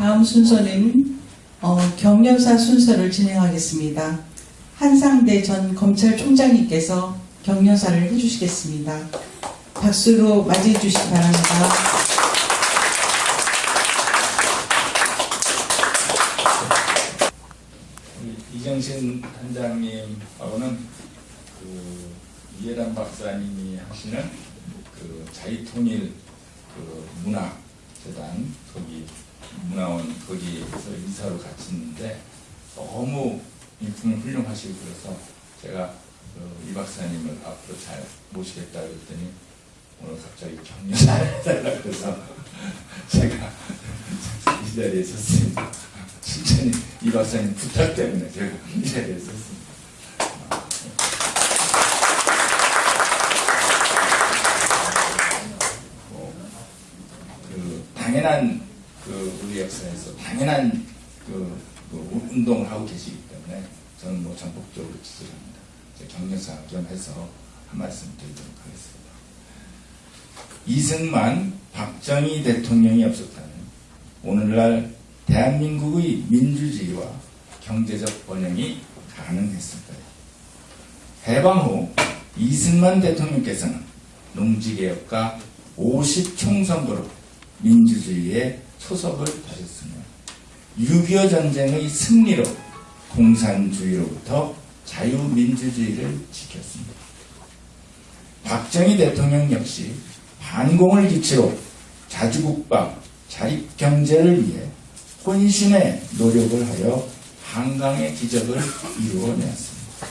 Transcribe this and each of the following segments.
다음 순서는 어, 경력사 순서를 진행하겠습니다. 한상대 전 검찰총장님께서 경력사를 해주시겠습니다. 박수로 맞이해 주시기 바랍니다. 이정신 단장님하고는 그 이해란 박사님이 하시는 그 자유통일 그 문화재단 거기 문화원 거기에서 이사로 같이 있는데 너무 인품이 훌륭하시고 그래서 제가 그이 박사님을 앞으로 잘 모시겠다 그랬더니 오늘 갑자기 격려를 해달라 그래서 제가 이 자리에 섰습니다. 진짜니 이 박사님 부탁 때문에 제가 이 자리에 섰습니다. 뭐, 그 당연한 그 우리 역사에서 당연한 그, 그 운동을 하고 계시기 때문에 저는 뭐 전폭적으로 지지합니다. 제 경력사 겸해서 한 말씀 드리도록 하겠습니다. 이승만, 박정희 대통령이 없었다면 오늘날 대한민국의 민주주의와 경제적 번영이 가능했을까요? 해방 후 이승만 대통령께서는 농지개혁과 50총선거로 민주주의에 초석을 다졌으며 6.25 전쟁의 승리로 공산주의로부터 자유민주주의를 지켰습니다. 박정희 대통령 역시 반공을 기치로 자주국방, 자립경제를 위해 혼신의 노력을 하여 한강의 기적을 이루어내었습니다.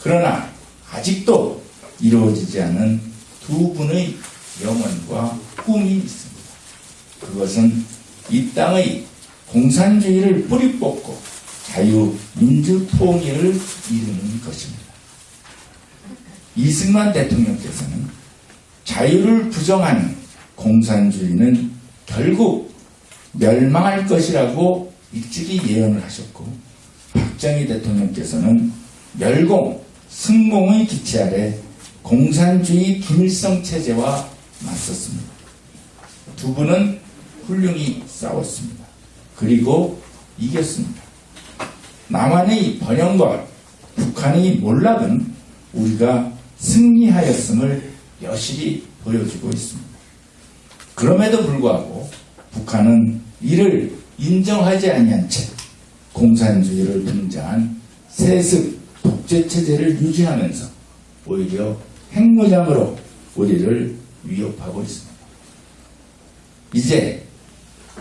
그러나 아직도 이루어지지 않은 두 분의 염원과 꿈이 있습니다. 그것은 이 땅의 공산주의를 뿌리 뽑고 자유민주통일을 이루는 것입니다. 이승만 대통령께서는 자유를 부정하는 공산주의는 결국 멸망할 것이라고 일찍이 예언을 하셨고 박정희 대통령께서는 멸공, 승공의 기치 아래 공산주의 김일성 체제와 맞섰습니다. 두 분은 훌륭히 싸웠습니다. 그리고 이겼습니다. 남한의 번영과 북한의 몰락은 우리가 승리하였음을 여실히 보여주고 있습니다. 그럼에도 불구하고 북한은 이를 인정하지 아니한 채 공산주의를 등장한 세습 독재 체제를 유지하면서 오히려 핵무장으로 우리를 위협하고 있습니다. 이제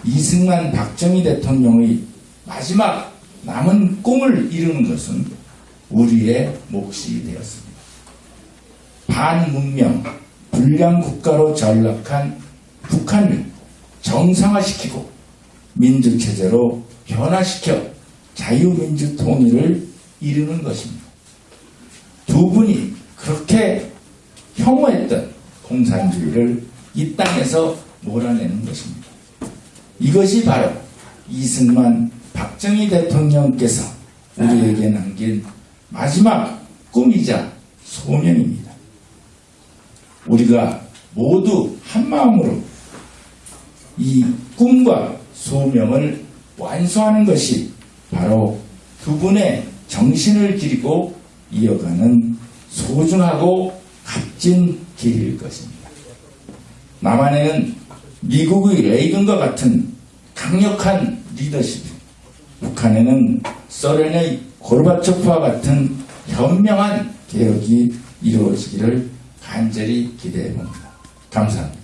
이승만 박정희 대통령의 마지막 남은 꿈을 이루는 것은 우리의 몫이 되었습니다. 반문명, 불량 국가로 전락한 북한을 정상화시키고 민주체제로 변화시켜 자유민주 통일을 이루는 것입니다. 두 분이 그렇게 혐오했던 공산주의를 이 땅에서 몰아내는 것입니다. 이것이 바로 이승만 박정희 대통령께서 우리에게 남긴 마지막 꿈이자 소명입니다. 우리가 모두 한마음으로 이 꿈과 소명을 완수하는 것이 바로 두 분의 정신을 기리고 이어가는 소중하고 값진 길일 것입니다. 남한에는 미국의 레이건과 같은 강력한 리더십, 북한에는 소련의 고르바초프와 같은 현명한 개혁이 이루어지기를 간절히 기대해 봅니다. 감사합니다.